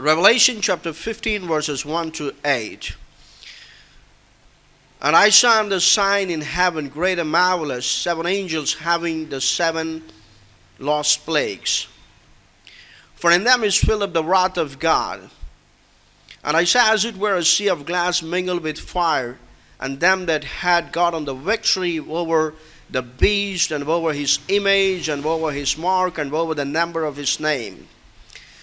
Revelation chapter 15, verses 1 to 8. And I saw the sign in heaven, great and marvelous, seven angels having the seven lost plagues. For in them is filled up the wrath of God. And I saw as it were a sea of glass mingled with fire, and them that had gotten the victory over the beast, and over his image, and over his mark, and over the number of his name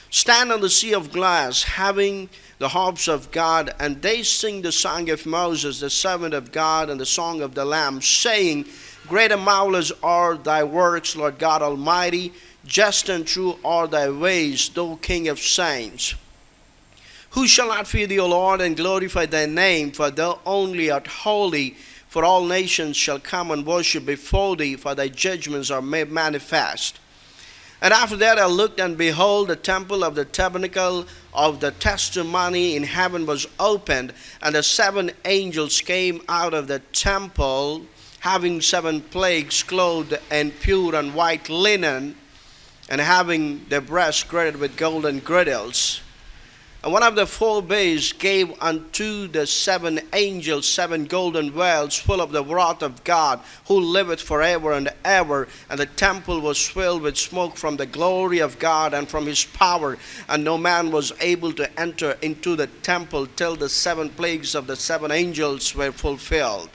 stand on the sea of glass, having the harps of God, and they sing the song of Moses, the servant of God, and the song of the Lamb, saying, Great and marvelous are thy works, Lord God Almighty. Just and true are thy ways, thou King of saints. Who shall not fear thee, O Lord, and glorify thy name? For thou only art holy. For all nations shall come and worship before thee, for thy judgments are made manifest. And after that I looked, and behold, the temple of the tabernacle of the testimony in heaven was opened, and the seven angels came out of the temple, having seven plagues, clothed in pure and white linen, and having their breasts girded with golden girdles. And one of the four bays gave unto the seven angels seven golden wells full of the wrath of God, who liveth forever and ever. And the temple was filled with smoke from the glory of God and from his power. And no man was able to enter into the temple till the seven plagues of the seven angels were fulfilled.